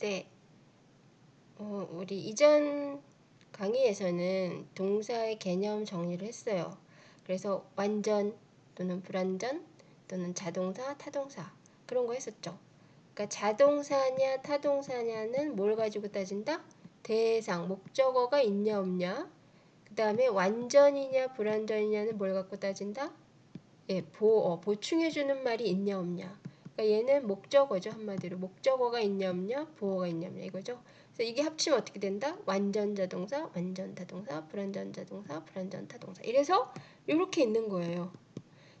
네. 어, 우리 이전 강의에서는 동사의 개념 정리를 했어요. 그래서 완전 또는 불완전 또는 자동사, 타동사 그런 거 했었죠. 그러니까 자동사냐 타동사냐는 뭘 가지고 따진다? 대상, 목적어가 있냐 없냐. 그 다음에 완전이냐 불완전이냐는 뭘 갖고 따진다? 예, 보, 보충해주는 말이 있냐 없냐. 그러니까 얘는 목적어죠 한마디로 목적어가 있냐 없냐 보어가 있냐 없냐 이거죠. 그래서 이게 합치면 어떻게 된다? 완전 자동사, 완전 타동사, 불완전 자동사, 불완전 타동사. 이래서 이렇게 있는 거예요.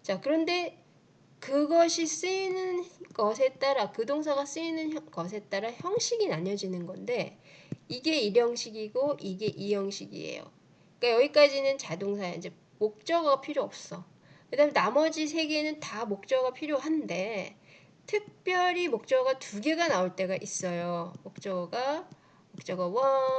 자 그런데 그것이 쓰이는 것에 따라 그 동사가 쓰이는 것에 따라 형식이 나뉘어지는 건데 이게 일형식이고 이게 이형식이에요. 그러니까 여기까지는 자동사야. 이제 목적어가 필요 없어. 그 다음에 나머지 세 개는 다 목적어가 필요한데 특별히 목적어가 두 개가 나올 때가 있어요. 목적어가 목적어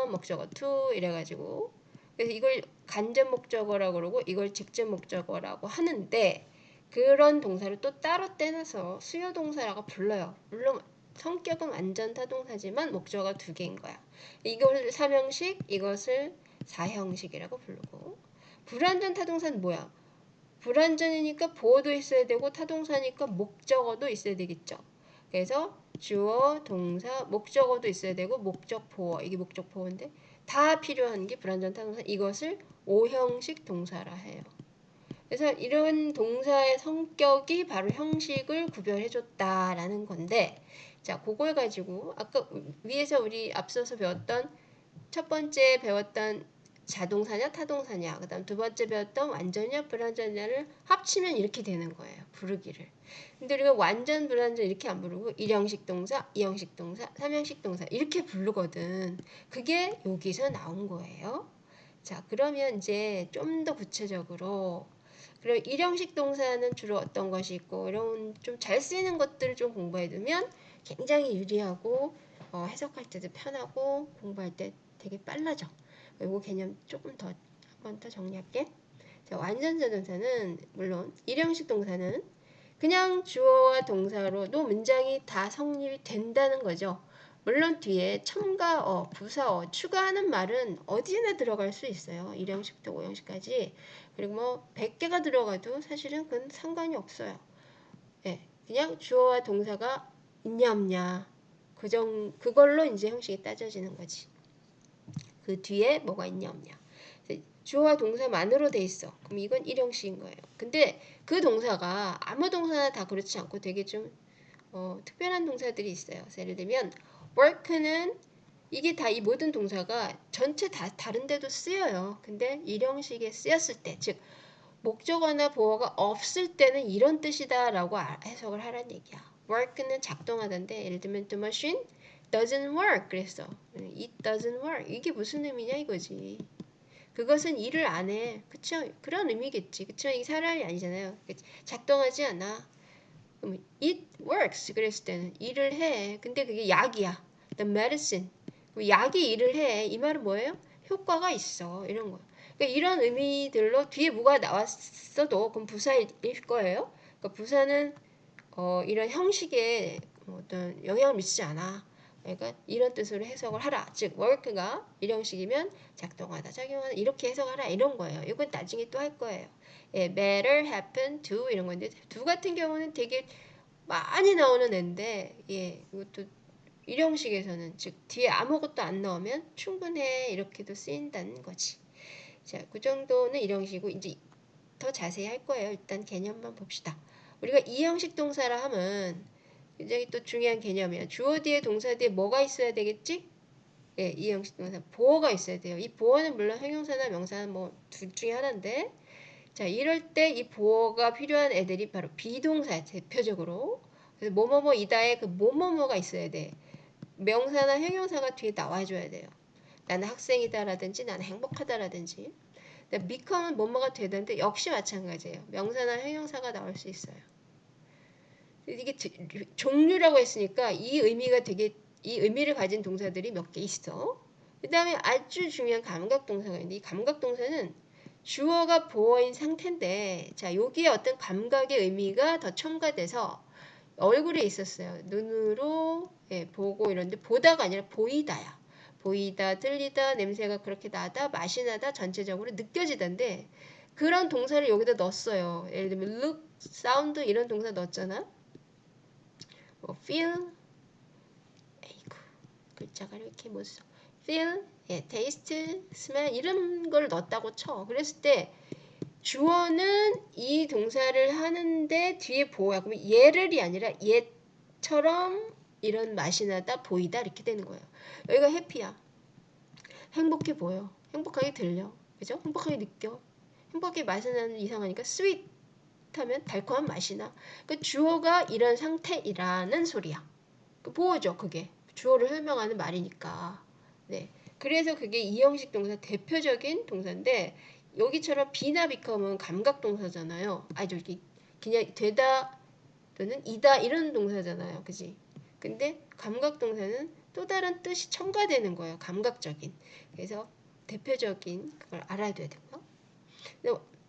1, 목적어 2 이래가지고 그래서 이걸 간접 목적어라고 그러고 이걸 직접 목적어라고 하는데 그런 동사를 또 따로 떼놔서 수요 동사라고 불러요. 물론 성격은 완전 타동사지만 목적어가 두 개인 거야. 이걸 삼형식, 이것을 사형식이라고 부르고 불완전 타동사는 뭐야? 불완전이니까 보어도 있어야 되고 타동사니까 목적어도 있어야 되겠죠. 그래서 주어, 동사, 목적어도 있어야 되고 목적 보어 이게 목적 보어인데 다 필요한 게 불완전 타동사 이것을 오형식 동사라 해요. 그래서 이런 동사의 성격이 바로 형식을 구별해줬다라는 건데 자 그걸 가지고 아까 위에서 우리 앞서서 배웠던 첫 번째 배웠던 자동사냐 타동사냐. 그 다음 두 번째 배웠던 완전이냐 불완전이냐를 합치면 이렇게 되는 거예요 부르기를. 근데 우리가 완전 불완전 이렇게 안 부르고 일형식 동사 이형식 동사 삼형식 동사 이렇게 부르거든. 그게 여기서 나온 거예요. 자 그러면 이제 좀 더 구체적으로 그럼 일형식 동사는 주로 어떤 것이 있고 이런 좀 잘 쓰이는 것들을 좀 공부해 두면 굉장히 유리하고 어, 해석할 때도 편하고 공부할 때 되게 빨라져 이거 개념 조금 더 한 번 더 정리할게. 자, 완전자 동사는 물론 일형식 동사는 그냥 주어와 동사로도 문장이 다 성립이 된다는 거죠. 물론 뒤에 첨가어, 부사어 추가하는 말은 어디에나 들어갈 수 있어요. 일형식부터 오형식까지. 그리고 뭐 100개가 들어가도 사실은 그건 상관이 없어요. 예, 그냥 주어와 동사가 있냐 없냐 그 정, 그걸로 이제 형식이 따져지는 거지. 그 뒤에 뭐가 있냐 없냐. 주어와 동사만으로 돼 있어. 그럼 이건 일형식인 거예요. 근데 그 동사가 아무 동사나 다 그렇지 않고 되게 좀 어, 특별한 동사들이 있어요. 예를 들면 work는 이게 다 이 모든 동사가 전체 다 다른 데도 쓰여요. 근데 일형식에 쓰였을 때, 즉 목적어나 보어가 없을 때는 이런 뜻이다라고 해석을 하라는 얘기야. work는 작동하던데 예를 들면 the machine doesn't work 그랬어. It doesn't work. 이게 무슨 의미냐 이거지. 그것은 일을 안 해. 그쵸? 그런 의미겠지. 그쵸? 이게 사람이 아니잖아요. 작동하지 않아. 그럼 it works 그랬을 때는 일을 해. 근데 그게 약이야. The medicine. 약이 일을 해. 이 말은 뭐예요? 효과가 있어. 이런 거. 그러니까 이런 의미들로 뒤에 뭐가 나왔어도 그럼 부사일 거예요. 그러니까 부사는 어, 이런 형식에 어떤 영향을 미치지 않아. 그러니까 이런 뜻으로 해석을 하라. 즉 work가 일형식이면 작동하다, 작용하다 이렇게 해석하라 이런 거예요. 이건 나중에 또 할 거예요. 예, better happen to 이런 건데 두 같은 경우는 되게 많이 나오는 애인데 예, 이것도 일형식에서는 즉 뒤에 아무것도 안 나오면 충분해 이렇게도 쓰인다는 거지. 자, 그 정도는 일형식이고 이제 더 자세히 할 거예요. 일단 개념만 봅시다. 우리가 이형식 동사라 하면 굉장히 또 중요한 개념이야. 주어 뒤에 동사 뒤에 뭐가 있어야 되겠지? 예, 이 형식 동사 보어가 있어야 돼요. 이 보어는 물론 형용사나 명사는 뭐 둘 중에 하나인데 자 이럴 때 이 보어가 필요한 애들이 바로 비동사 대표적으로 그래서 뭐뭐뭐 이다의 그 뭐뭐뭐가 있어야 돼. 명사나 형용사가 뒤에 나와줘야 돼요. 나는 학생이다라든지 나는 행복하다라든지 become은 뭐뭐가 되는데 역시 마찬가지예요. 명사나 형용사가 나올 수 있어요. 이게 종류라고 했으니까 이 의미가 되게 이 의미를 가진 동사들이 몇 개 있어. 그 다음에 아주 중요한 감각 동사가 있는데 이 감각 동사는 주어가 보어인 상태인데 자 여기에 어떤 감각의 의미가 더 첨가돼서 얼굴에 있었어요. 눈으로 예, 보고 이런데 보다가 아니라 보이다야. 보이다, 들리다, 냄새가 그렇게 나다, 맛이 나다, 전체적으로 느껴지던데 그런 동사를 여기다 넣었어요. 예를 들면 look, sound 이런 동사 넣었잖아. 뭐 feel, 에이구 글자가 이렇게 못 써. feel, 예, taste, smell 이런 걸 넣었다고 쳐. 그랬을 때 주어는 이 동사를 하는데 뒤에 보호야. 그러면 얘를이 아니라 얘처럼 이런 맛이 나다 보이다 이렇게 되는 거예요. 여기가 해피야. 행복해 보여. 행복하게 들려. 그죠? 행복하게 느껴. 행복하게 맛이 나는 이상하니까 sweet 하면 달콤한 맛이 나. 그 주어가 이런 상태이라는 소리야. 그 보호죠, 그게. 주어를 설명하는 말이니까. 네. 그래서 그게 이형식 동사 대표적인 동사인데 여기처럼 비나 비컴은 감각 동사잖아요. 아 저기 그냥 되다 또는 이다 이런 동사잖아요. 그지? 근데 감각 동사는 또 다른 뜻이 첨가되는 거예요. 감각적인. 그래서 대표적인 그걸 알아야 되고요.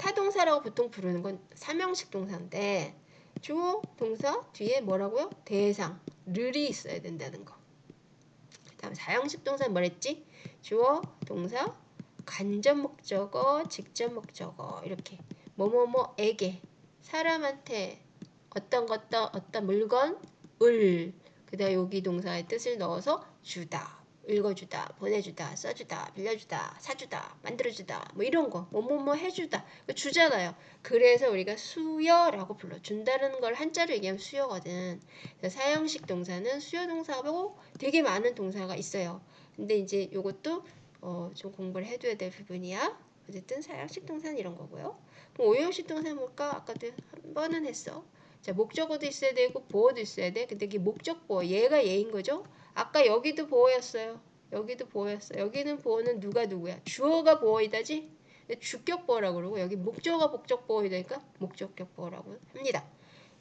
타동사라고 보통 부르는 건 삼형식 동사인데 주어 동사 뒤에 뭐라고요? 대상, 르이 있어야 된다는 거. 다음 사형식 동사는 뭐랬지? 주어, 동사, 간접 목적어, 직접 목적어 이렇게 뭐뭐뭐에게 사람한테 어떤 것도 어떤 물건 을 그다음 여기 동사의 뜻을 넣어서 주다 읽어주다 보내주다 써주다 빌려주다 사주다 만들어주다 뭐 이런 거 뭐 뭐 뭐 해주다 주잖아요 그래서 우리가 수여라고 불러 준다는 걸 한자로 얘기하면 수여거든 사형식 동사는 수여 동사하고 되게 많은 동사가 있어요 근데 이제 요것도 어, 좀 공부를 해둬야 될 부분이야. 어쨌든 사형식 동사는 이런 거고요. 그럼 오형식 동사는 뭘까? 아까도 한 번은 했어. 자, 목적어도 있어야 되고 보어도 있어야 돼. 근데 이게 목적 보어, 얘가 얘인 거죠. 아까 여기도 보어였어요. 여기도 보어였어. 여기는 보어는 누가 누구야? 주어가 보어이다지? 주격 보어라고 그러고 여기 목적어가 목적 보어이다니까 목적격 보어라고 합니다.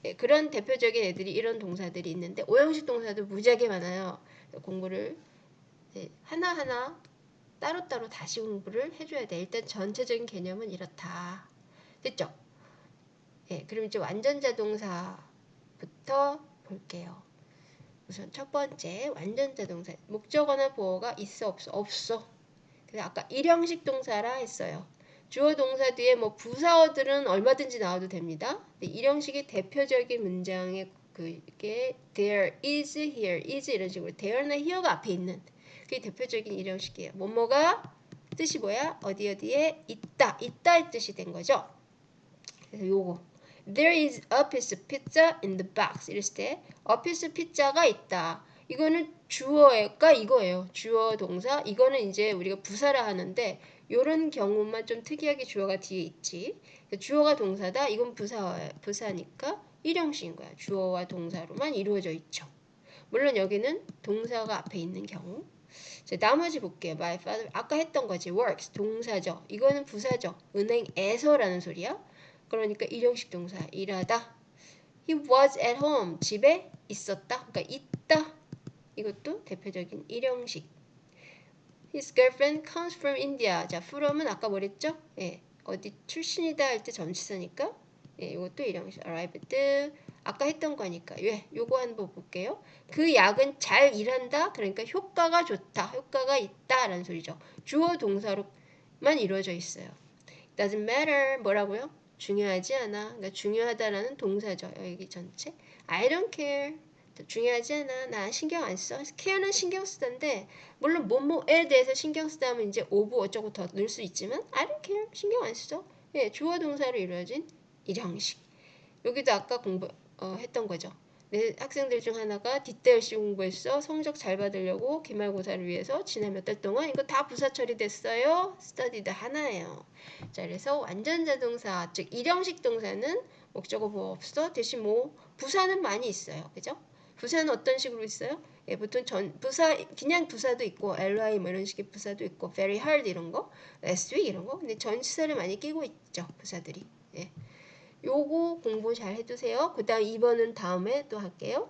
예, 그런 대표적인 애들이 이런 동사들이 있는데 오형식 동사도 무지하게 많아요. 공부를 예, 하나하나 따로따로 다시 공부를 해줘야 돼. 일단 전체적인 개념은 이렇다. 됐죠? 예, 그럼 이제 완전 자 동사부터 볼게요. 우선 첫 번째 완전 자 동사 목적어나 보어가 있어 없어 없어. 그래서 아까 일형식 동사라 했어요. 주어 동사 뒤에 뭐 부사어들은 얼마든지 나와도 됩니다. 일형식의 대표적인 문장의 그게 there is here is 이런 식으로 there나 here가 앞에 있는 그게 대표적인 일형식이에요. 뭐뭐가 뜻이 뭐야? 어디 어디에 있다. 있다의 뜻이 된 거죠. 그래서 요거 There is a piece of pizza in the box. 이랬을 때 a piece of pizza가 있다. 이거는 주어가 이거예요. 주어 동사. 이거는 이제 우리가 부사라 하는데 이런 경우만 좀 특이하게 주어가 뒤에 있지. 주어가 동사다. 이건 부사 부사니까 일형식인 거야. 주어와 동사로만 이루어져 있죠. 물론 여기는 동사가 앞에 있는 경우 자, 나머지 볼게요. My father 아까 했던 거지. works 동사죠. 이거는 부사죠. 은행에서라는 소리야. 그러니까 일형식 동사 일하다. He was at home 집에 있었다. 그러니까 있다. 이것도 대표적인 일형식. His girlfriend comes from India. 자, from은 아까 뭐랬죠? 예, 어디 출신이다 할때 전치사니까 예, 이것도 일형식. arrived 아까 했던 거니까 예, 요거 한번 볼게요. 그 약은 잘 일한다. 그러니까 효과가 좋다. 효과가 있다 라는 소리죠. 주어 동사로만 이루어져 있어요. doesn't matter 뭐라고요? 중요하지 않아. 그러니까 중요하다라는 동사죠. 여기 전체. I don't care. 중요하지 않아. 나 신경 안 써. care는 신경 쓰던데 물론 뭐뭐에 대해서 신경 쓰다 하면 이제 of 어쩌고 더 넣을 수 있지만 I don't care. 신경 안 써. 예, 주어 동사로 이루어진 일형식. 여기도 아까 공부 어, 했던 거죠. 내 학생들 중 하나가 뒷대 열심히 공부했어. 성적 잘 받으려고 기말고사를 위해서 지난 몇 달 동안 이거 다 부사 처리됐어요. studied 하나예요. 자, 그래서 완전 자동사, 즉 일형식 동사는 목적어 뭐 없어. 대신 뭐 부사는 많이 있어요. 그죠? 부사는 어떤 식으로 있어요? 예, 보통 전 부사 그냥 부사도 있고 ly 뭐 이런 식의 부사도 있고 very hard 이런 거, last week 이런 거. 근데 전치사를 많이 끼고 있죠. 부사들이. 예. 요거 공부 잘 해두세요. 그 다음 2번은 다음에 또 할게요.